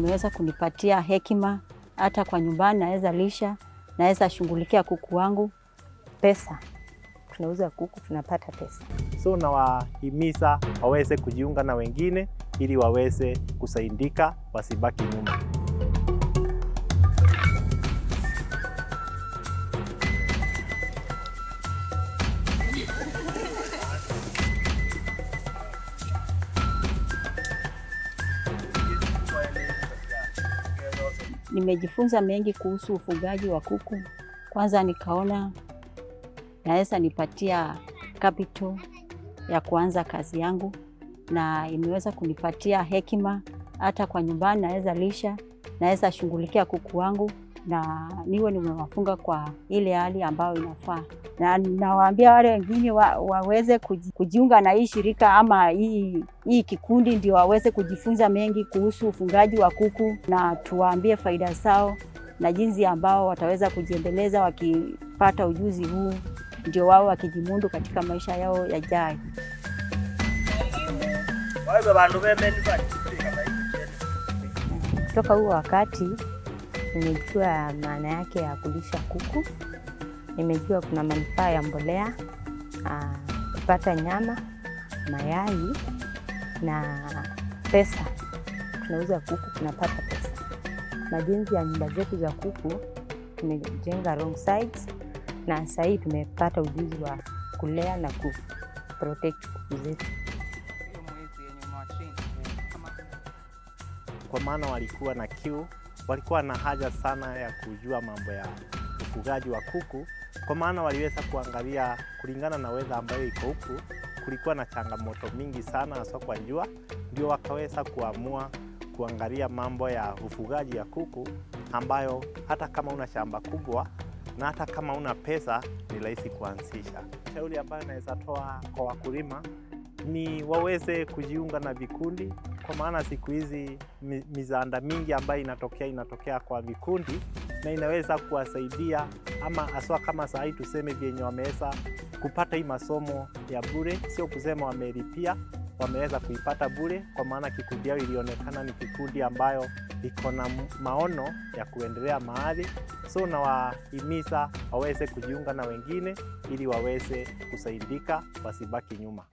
imeweza kunipatia hekima, hata kwa nyumbani naweza lisha, naweza shughulikia kuku wangu. Pesa, tunauza kuku tunapata pesa. So nawahimiza waweze kujiunga na wengine ili waweze kusaidika, wasibaki nyuma. Nimejifunza mengi kuhusu ufugaji wa kuku. Kwanza nikaona naweza nipatia capital ya kuanza kazi yangu, na imeweza kunipatia hekima, hata kwa nyumbani naweza lisha, naweza shughulikia kuku wangu na niwe nimewafunga kwa ile hali ambayo inafaa, na nawaambia wale wengine wa, waweze kuji, kujiunga na hii shirika ama hii, hii kikundi ndio waweze kujifunza mengi kuhusu ufungaji wa kuku, na tuwaambie faida zao na jinsi ambao wataweza kujiendeleza wakipata ujuzi huu, ndio wao wakijimundu katika maisha yao yajayo. Toka huo wakati nimejua maana yake ya kulisha kuku, nimejua kuna manufaa ya mbolea, aa, kupata nyama, mayai na pesa. Tunauza kuku tunapata pesa. Majenzi ya nyumba zetu za kuku tumejenga wrong sides, na sahii hii tumepata ujuzi wa kulea na ku protect kuku zetu. Kwa maana walikuwa na kiu, walikuwa na haja sana ya kujua mambo ya ufugaji wa kuku, kwa maana waliweza kuangalia kulingana na weza ambayo iko huku, kulikuwa na changamoto mingi sana hasa kwa jua, ndio wakaweza kuamua kuangalia mambo ya ufugaji ya kuku, ambayo hata kama una shamba kubwa na hata kama una pesa ni rahisi kuanzisha. Shauri ambayo naweza toa kwa wakulima ni waweze kujiunga na vikundi, kwa maana siku hizi mizanda mingi ambayo inatokea inatokea kwa vikundi na inaweza kuwasaidia ama haswa kama saa hii tuseme vyenye wameweza kupata hii masomo ya bure, sio kusema wamelipia, wameweza kuipata bure, kwa maana kikundi yao ilionekana ni kikundi ambayo iko na maono ya kuendelea mahali. So nawahimiza waweze kujiunga na wengine ili waweze kusaidika, wasibaki nyuma.